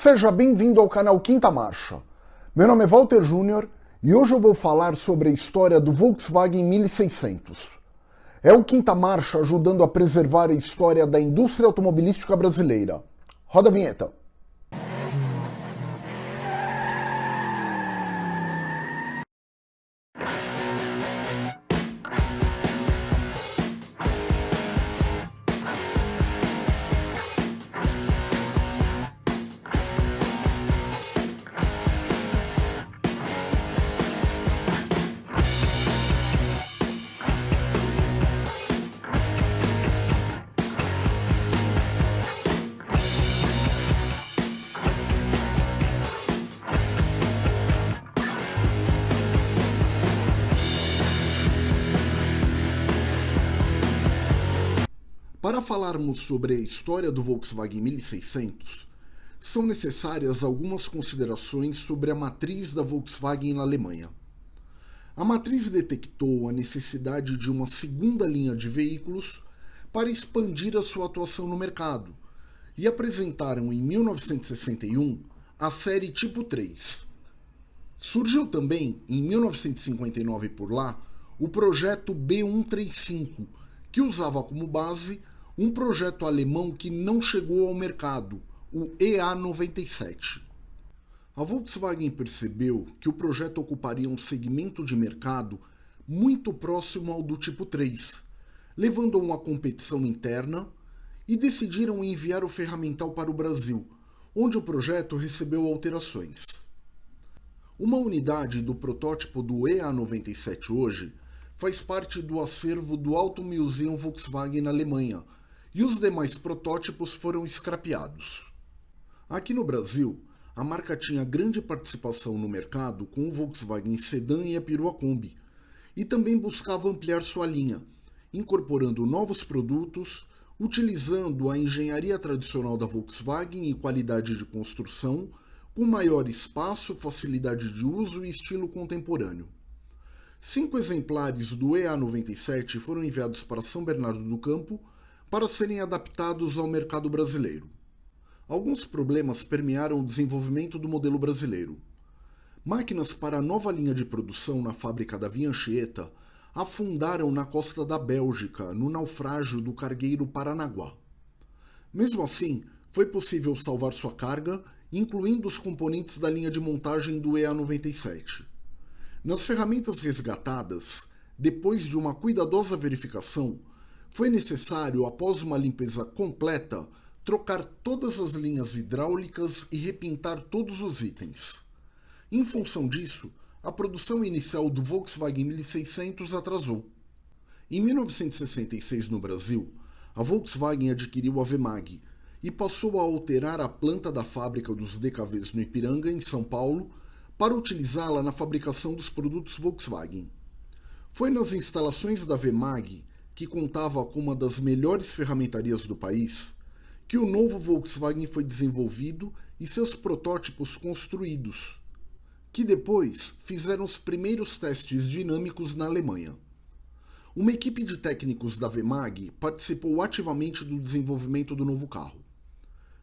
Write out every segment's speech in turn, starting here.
Seja bem-vindo ao canal Quinta Marcha. Meu nome é Walter Júnior e hoje eu vou falar sobre a história do Volkswagen 1600. É o Quinta Marcha ajudando a preservar a história da indústria automobilística brasileira. Roda a vinheta. Para falarmos sobre a história do Volkswagen 1600, são necessárias algumas considerações sobre a matriz da Volkswagen na Alemanha. A matriz detectou a necessidade de uma segunda linha de veículos para expandir a sua atuação no mercado e apresentaram em 1961 a série Tipo 3. Surgiu também, em 1959 por lá, o projeto B135, que usava como base um projeto alemão que não chegou ao mercado, o EA97. A Volkswagen percebeu que o projeto ocuparia um segmento de mercado muito próximo ao do tipo 3, levando a uma competição interna e decidiram enviar o ferramental para o Brasil, onde o projeto recebeu alterações. Uma unidade do protótipo do EA97 hoje faz parte do acervo do Auto Museum Volkswagen na Alemanha, e os demais protótipos foram escrapeados. Aqui no Brasil, a marca tinha grande participação no mercado com o Volkswagen Sedan e a Perua Kombi, e também buscava ampliar sua linha, incorporando novos produtos, utilizando a engenharia tradicional da Volkswagen e qualidade de construção, com maior espaço, facilidade de uso e estilo contemporâneo. Cinco exemplares do EA97 foram enviados para São Bernardo do Campo, para serem adaptados ao mercado brasileiro. Alguns problemas permearam o desenvolvimento do modelo brasileiro. Máquinas para a nova linha de produção na fábrica da Vianchieta afundaram na costa da Bélgica, no naufrágio do cargueiro Paranaguá. Mesmo assim, foi possível salvar sua carga, incluindo os componentes da linha de montagem do EA97. Nas ferramentas resgatadas, depois de uma cuidadosa verificação, foi necessário, após uma limpeza completa, trocar todas as linhas hidráulicas e repintar todos os itens. Em função disso, a produção inicial do Volkswagen 1600 atrasou. Em 1966, no Brasil, a Volkswagen adquiriu a Vemag e passou a alterar a planta da fábrica dos DKVs no Ipiranga, em São Paulo, para utilizá-la na fabricação dos produtos Volkswagen. Foi nas instalações da Vemag que contava com uma das melhores ferramentarias do país, que o novo Volkswagen foi desenvolvido e seus protótipos construídos, que depois fizeram os primeiros testes dinâmicos na Alemanha. Uma equipe de técnicos da Vemag participou ativamente do desenvolvimento do novo carro.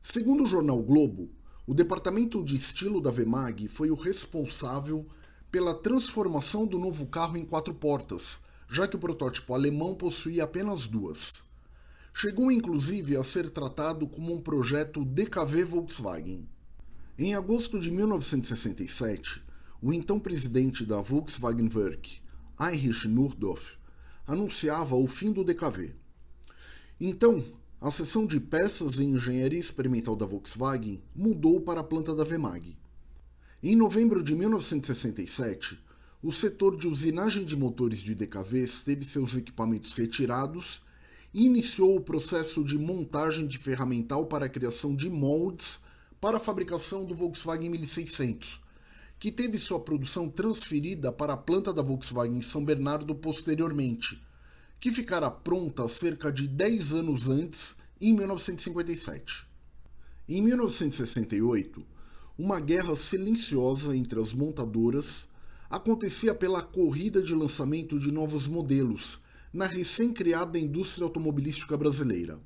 Segundo o jornal Globo, o departamento de estilo da Vemag foi o responsável pela transformação do novo carro em quatro portas, já que o protótipo alemão possuía apenas duas. Chegou inclusive a ser tratado como um projeto DKV Volkswagen. Em agosto de 1967, o então presidente da Volkswagen Werk, Heinrich Nordorf, anunciava o fim do DKV. Então, a seção de peças e engenharia experimental da Volkswagen mudou para a planta da Vemag. Em novembro de 1967, o setor de usinagem de motores de DKVs teve seus equipamentos retirados e iniciou o processo de montagem de ferramental para a criação de moldes para a fabricação do Volkswagen 1600, que teve sua produção transferida para a planta da Volkswagen em São Bernardo posteriormente, que ficará pronta cerca de 10 anos antes, em 1957. Em 1968, uma guerra silenciosa entre as montadoras acontecia pela corrida de lançamento de novos modelos na recém-criada indústria automobilística brasileira.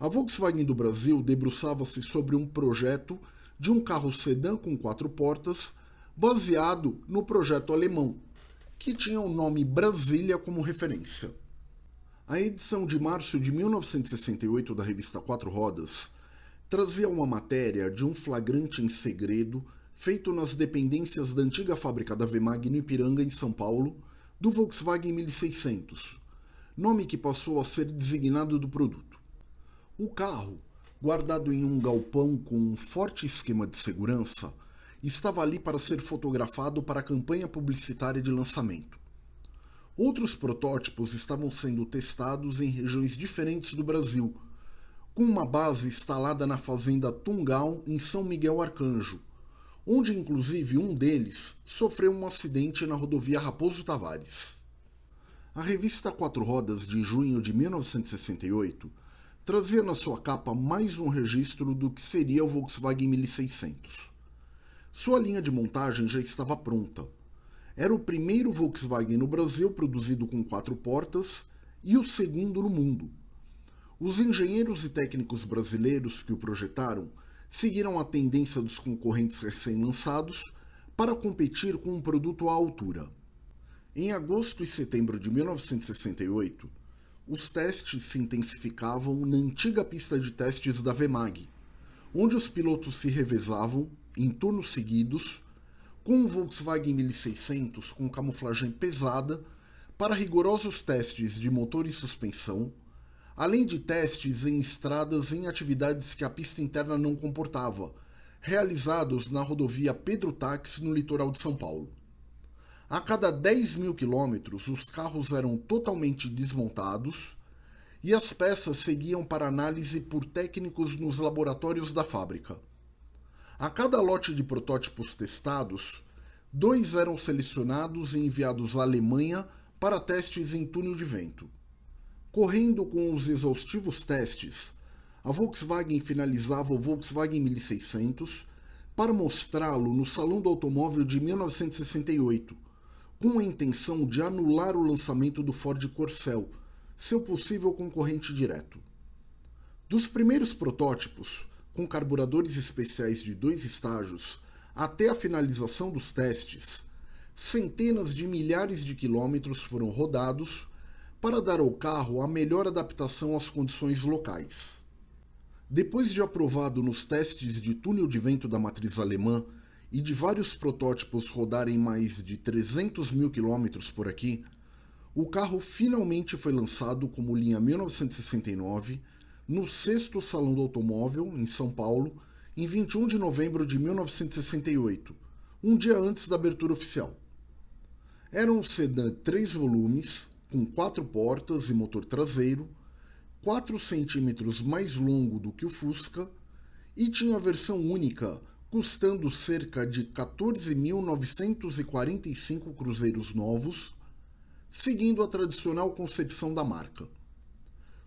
A Volkswagen do Brasil debruçava-se sobre um projeto de um carro sedã com quatro portas, baseado no projeto alemão, que tinha o nome Brasília como referência. A edição de março de 1968 da revista Quatro Rodas trazia uma matéria de um flagrante em segredo feito nas dependências da antiga fábrica da Vemag no Ipiranga, em São Paulo, do Volkswagen 1600, nome que passou a ser designado do produto. O carro, guardado em um galpão com um forte esquema de segurança, estava ali para ser fotografado para a campanha publicitária de lançamento. Outros protótipos estavam sendo testados em regiões diferentes do Brasil, com uma base instalada na fazenda Tungal, em São Miguel Arcanjo, onde inclusive um deles sofreu um acidente na rodovia Raposo Tavares. A revista Quatro Rodas de junho de 1968 trazia na sua capa mais um registro do que seria o Volkswagen 1600. Sua linha de montagem já estava pronta. Era o primeiro Volkswagen no Brasil produzido com quatro portas e o segundo no mundo. Os engenheiros e técnicos brasileiros que o projetaram seguiram a tendência dos concorrentes recém-lançados para competir com um produto à altura. Em agosto e setembro de 1968, os testes se intensificavam na antiga pista de testes da Vemag, onde os pilotos se revezavam, em turnos seguidos, com um Volkswagen 1600 com camuflagem pesada para rigorosos testes de motor e suspensão, além de testes em estradas em atividades que a pista interna não comportava, realizados na rodovia Pedro Táxi no litoral de São Paulo. A cada 10 mil quilômetros, os carros eram totalmente desmontados e as peças seguiam para análise por técnicos nos laboratórios da fábrica. A cada lote de protótipos testados, dois eram selecionados e enviados à Alemanha para testes em túnel de vento. Correndo com os exaustivos testes, a Volkswagen finalizava o Volkswagen 1600 para mostrá-lo no Salão do Automóvel de 1968, com a intenção de anular o lançamento do Ford Corcel, seu possível concorrente direto. Dos primeiros protótipos, com carburadores especiais de dois estágios, até a finalização dos testes, centenas de milhares de quilômetros foram rodados para dar ao carro a melhor adaptação às condições locais. Depois de aprovado nos testes de túnel de vento da matriz alemã e de vários protótipos rodarem mais de 300 mil quilômetros por aqui, o carro finalmente foi lançado como linha 1969 no sexto Salão do Automóvel, em São Paulo, em 21 de novembro de 1968, um dia antes da abertura oficial. Era um sedã três volumes, com quatro portas e motor traseiro, 4 centímetros mais longo do que o Fusca, e tinha versão única, custando cerca de 14.945 cruzeiros novos, seguindo a tradicional concepção da marca.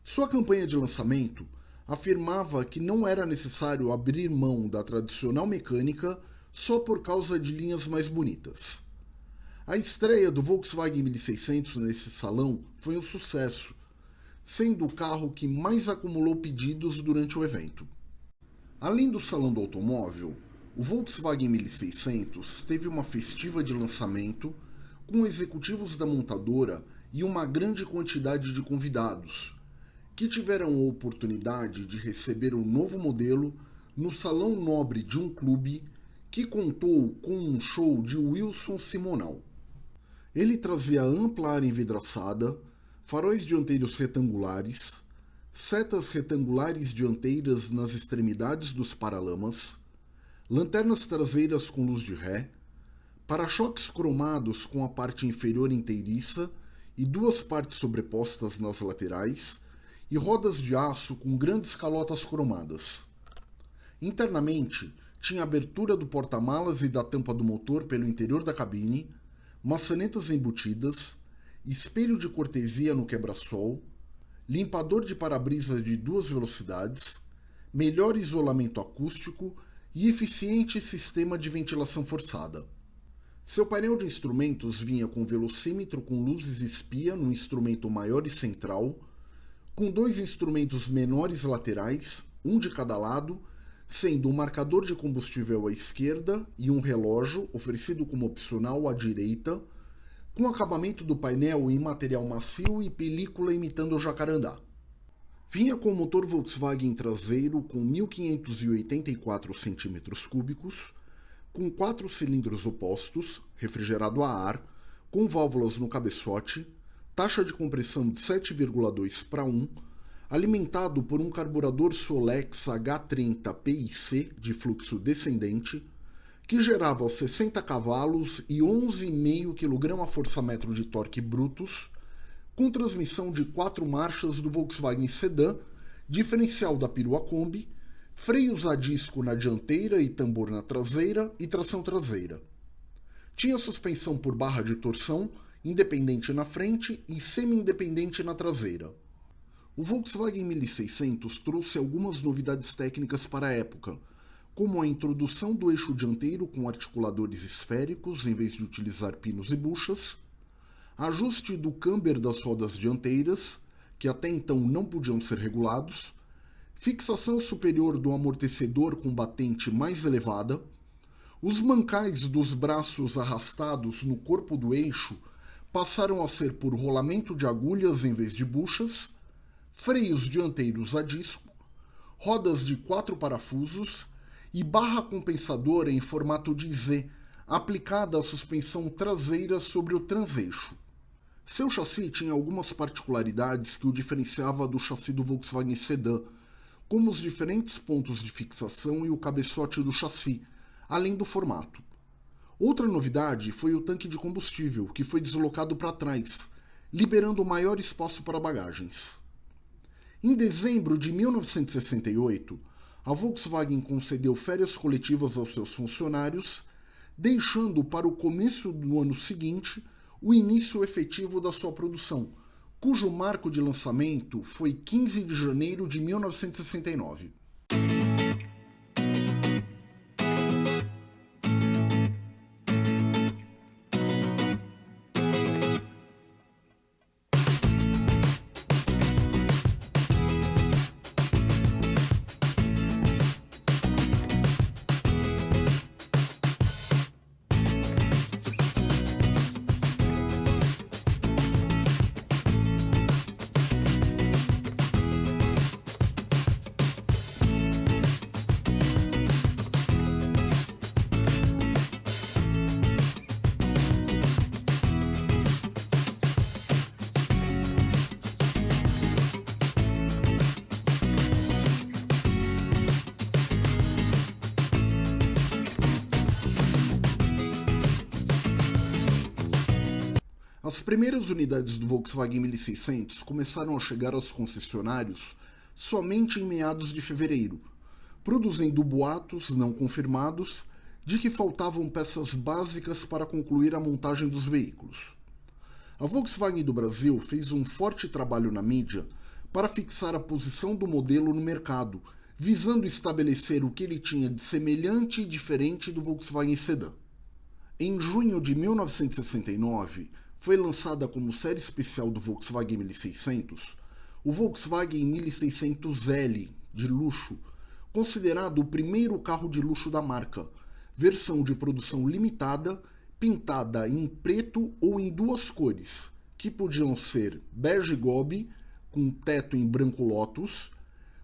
Sua campanha de lançamento afirmava que não era necessário abrir mão da tradicional mecânica só por causa de linhas mais bonitas. A estreia do Volkswagen 1600 nesse salão foi um sucesso, sendo o carro que mais acumulou pedidos durante o evento. Além do salão do automóvel, o Volkswagen 1600 teve uma festiva de lançamento com executivos da montadora e uma grande quantidade de convidados, que tiveram a oportunidade de receber o um novo modelo no salão nobre de um clube que contou com um show de Wilson Simonal. Ele trazia ampla área envidraçada, faróis dianteiros retangulares, setas retangulares dianteiras nas extremidades dos paralamas, lanternas traseiras com luz de ré, para-choques cromados com a parte inferior inteiriça e duas partes sobrepostas nas laterais, e rodas de aço com grandes calotas cromadas. Internamente, tinha abertura do porta-malas e da tampa do motor pelo interior da cabine, maçanetas embutidas, espelho de cortesia no quebra-sol, limpador de para-brisa de duas velocidades, melhor isolamento acústico e eficiente sistema de ventilação forçada. Seu painel de instrumentos vinha com velocímetro com luzes espia no instrumento maior e central, com dois instrumentos menores laterais, um de cada lado, sendo um marcador de combustível à esquerda e um relógio, oferecido como opcional, à direita, com acabamento do painel em material macio e película imitando o jacarandá. Vinha com motor Volkswagen traseiro com 1584 cm3, com quatro cilindros opostos, refrigerado a ar, com válvulas no cabeçote, taxa de compressão de 7,2 para 1, alimentado por um carburador Solex H30 PIC de fluxo descendente, que gerava 60 cavalos e 11,5 kgfm de torque brutos, com transmissão de quatro marchas do Volkswagen Sedan, diferencial da perua Kombi, freios a disco na dianteira e tambor na traseira e tração traseira. Tinha suspensão por barra de torção, independente na frente e semi-independente na traseira. O Volkswagen 1600 trouxe algumas novidades técnicas para a época, como a introdução do eixo dianteiro com articuladores esféricos em vez de utilizar pinos e buchas, ajuste do camber das rodas dianteiras, que até então não podiam ser regulados, fixação superior do amortecedor com batente mais elevada, os mancais dos braços arrastados no corpo do eixo passaram a ser por rolamento de agulhas em vez de buchas, freios dianteiros a disco, rodas de quatro parafusos e barra compensadora em formato de Z, aplicada à suspensão traseira sobre o transeixo. Seu chassi tinha algumas particularidades que o diferenciava do chassi do Volkswagen Sedan, como os diferentes pontos de fixação e o cabeçote do chassi, além do formato. Outra novidade foi o tanque de combustível, que foi deslocado para trás, liberando maior espaço para bagagens. Em dezembro de 1968, a Volkswagen concedeu férias coletivas aos seus funcionários, deixando para o começo do ano seguinte o início efetivo da sua produção, cujo marco de lançamento foi 15 de janeiro de 1969. As primeiras unidades do Volkswagen 1600 começaram a chegar aos concessionários somente em meados de fevereiro, produzindo boatos não confirmados de que faltavam peças básicas para concluir a montagem dos veículos. A Volkswagen do Brasil fez um forte trabalho na mídia para fixar a posição do modelo no mercado, visando estabelecer o que ele tinha de semelhante e diferente do Volkswagen Sedan. Em junho de 1969, foi lançada como série especial do Volkswagen 1600 o Volkswagen 1600L de luxo, considerado o primeiro carro de luxo da marca, versão de produção limitada, pintada em preto ou em duas cores, que podiam ser bege gobe com teto em branco lótus,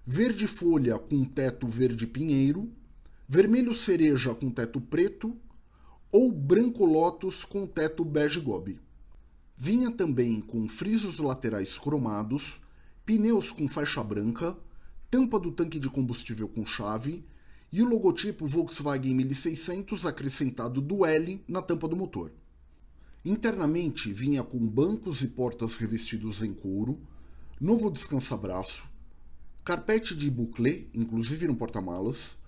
verde folha com teto verde pinheiro, vermelho cereja com teto preto ou branco lótus com teto bege gobe. Vinha também com frisos laterais cromados, pneus com faixa branca, tampa do tanque de combustível com chave e o logotipo Volkswagen 1600 acrescentado do L na tampa do motor. Internamente vinha com bancos e portas revestidos em couro, novo descansa-braço, carpete de bouclé, inclusive no porta-malas,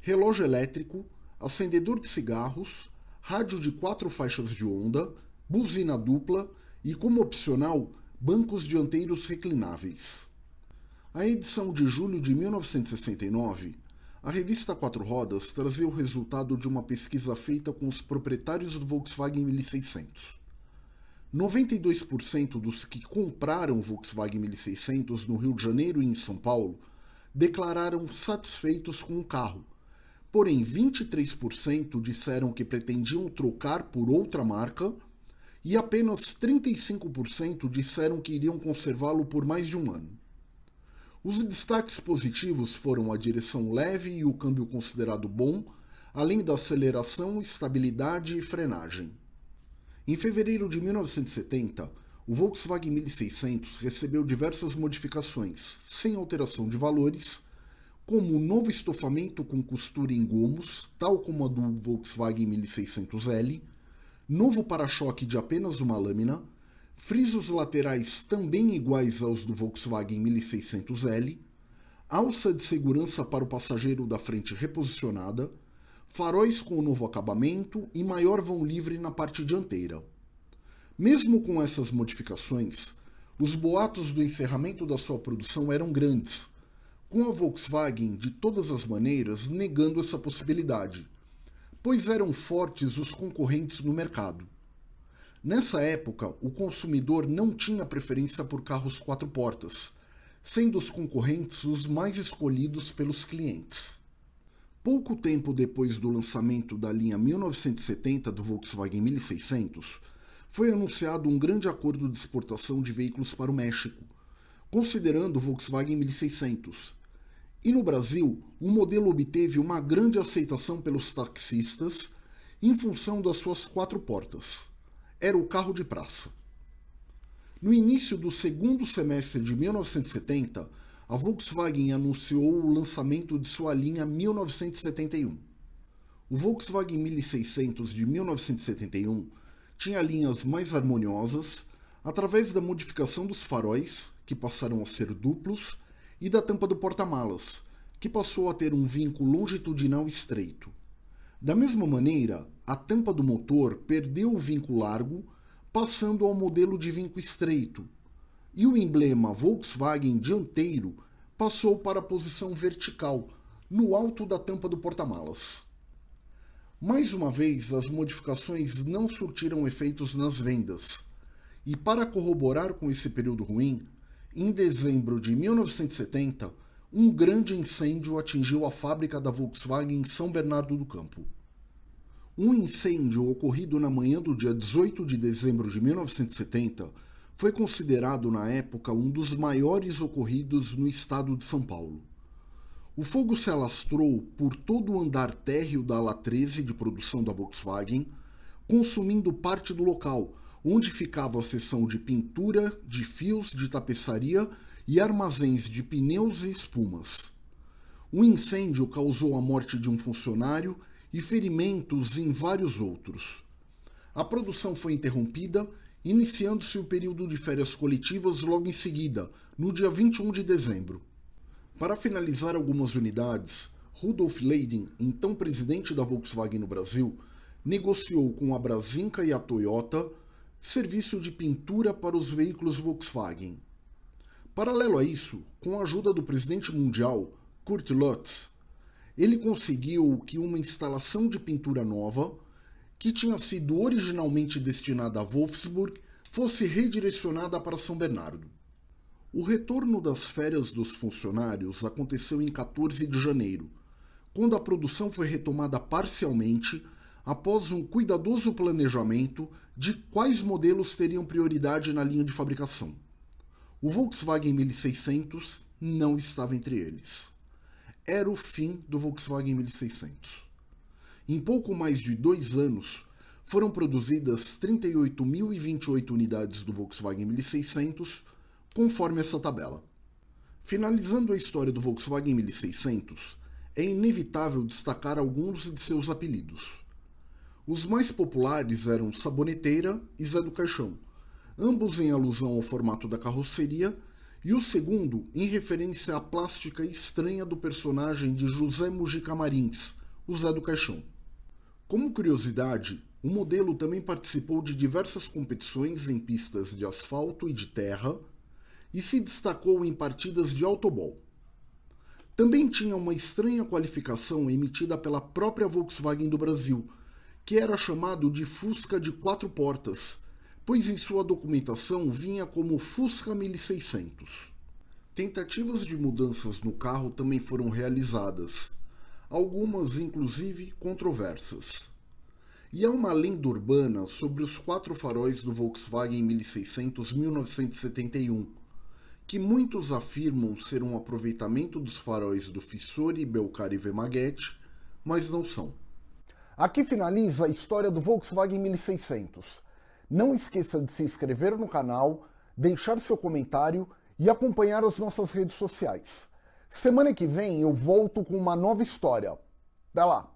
relógio elétrico, acendedor de cigarros, rádio de quatro faixas de onda, buzina dupla e, como opcional, bancos dianteiros reclináveis. A edição de julho de 1969, a revista Quatro Rodas trazia o resultado de uma pesquisa feita com os proprietários do Volkswagen 1600. 92% dos que compraram o Volkswagen 1600 no Rio de Janeiro e em São Paulo declararam satisfeitos com o carro, porém 23% disseram que pretendiam trocar por outra marca e apenas 35% disseram que iriam conservá-lo por mais de um ano. Os destaques positivos foram a direção leve e o câmbio considerado bom, além da aceleração, estabilidade e frenagem. Em fevereiro de 1970, o Volkswagen 1600 recebeu diversas modificações, sem alteração de valores, como um novo estofamento com costura em gomos, tal como a do Volkswagen 1600L, novo para-choque de apenas uma lâmina, frisos laterais também iguais aos do Volkswagen 1600L, alça de segurança para o passageiro da frente reposicionada, faróis com o novo acabamento e maior vão livre na parte dianteira. Mesmo com essas modificações, os boatos do encerramento da sua produção eram grandes, com a Volkswagen, de todas as maneiras, negando essa possibilidade, pois eram fortes os concorrentes no mercado. Nessa época, o consumidor não tinha preferência por carros quatro portas, sendo os concorrentes os mais escolhidos pelos clientes. Pouco tempo depois do lançamento da linha 1970 do Volkswagen 1600, foi anunciado um grande acordo de exportação de veículos para o México, considerando o Volkswagen 1600. E no Brasil, o modelo obteve uma grande aceitação pelos taxistas em função das suas quatro portas era o carro de praça. No início do segundo semestre de 1970, a Volkswagen anunciou o lançamento de sua linha 1971. O Volkswagen 1600 de 1971 tinha linhas mais harmoniosas através da modificação dos faróis, que passaram a ser duplos, e da tampa do porta-malas, que passou a ter um vinco longitudinal estreito. Da mesma maneira, a tampa do motor perdeu o vinco largo, passando ao modelo de vinco estreito, e o emblema Volkswagen dianteiro passou para a posição vertical, no alto da tampa do porta-malas. Mais uma vez, as modificações não surtiram efeitos nas vendas, e para corroborar com esse período ruim, em dezembro de 1970, um grande incêndio atingiu a fábrica da Volkswagen em São Bernardo do Campo. Um incêndio ocorrido na manhã do dia 18 de dezembro de 1970 foi considerado na época um dos maiores ocorridos no estado de São Paulo. O fogo se alastrou por todo o andar térreo da ala 13 de produção da Volkswagen, consumindo parte do local, onde ficava a seção de pintura, de fios, de tapeçaria e armazéns de pneus e espumas. O incêndio causou a morte de um funcionário e ferimentos em vários outros. A produção foi interrompida, iniciando-se o período de férias coletivas logo em seguida, no dia 21 de dezembro. Para finalizar algumas unidades, Rudolf Leiden, então presidente da Volkswagen no Brasil, negociou com a Brasinca e a Toyota serviço de pintura para os veículos Volkswagen. Paralelo a isso, com a ajuda do presidente mundial, Kurt Lutz, ele conseguiu que uma instalação de pintura nova, que tinha sido originalmente destinada a Wolfsburg, fosse redirecionada para São Bernardo. O retorno das férias dos funcionários aconteceu em 14 de janeiro, quando a produção foi retomada parcialmente após um cuidadoso planejamento de quais modelos teriam prioridade na linha de fabricação. O Volkswagen 1600 não estava entre eles. Era o fim do Volkswagen 1600. Em pouco mais de dois anos, foram produzidas 38.028 unidades do Volkswagen 1600, conforme essa tabela. Finalizando a história do Volkswagen 1600, é inevitável destacar alguns de seus apelidos. Os mais populares eram Saboneteira e Zé do Caixão, ambos em alusão ao formato da carroceria, e o segundo em referência à plástica estranha do personagem de José Mujica Marins, o Zé do Caixão. Como curiosidade, o modelo também participou de diversas competições em pistas de asfalto e de terra e se destacou em partidas de autobol. Também tinha uma estranha qualificação emitida pela própria Volkswagen do Brasil, que era chamado de Fusca de quatro portas, pois em sua documentação vinha como Fusca 1600. Tentativas de mudanças no carro também foram realizadas, algumas inclusive controversas. E há uma lenda urbana sobre os quatro faróis do Volkswagen 1600 1971, que muitos afirmam ser um aproveitamento dos faróis do Fissori, Belcar e Vemaguete, mas não são. Aqui finaliza a história do Volkswagen 1600. Não esqueça de se inscrever no canal, deixar seu comentário e acompanhar as nossas redes sociais. Semana que vem eu volto com uma nova história. Até lá!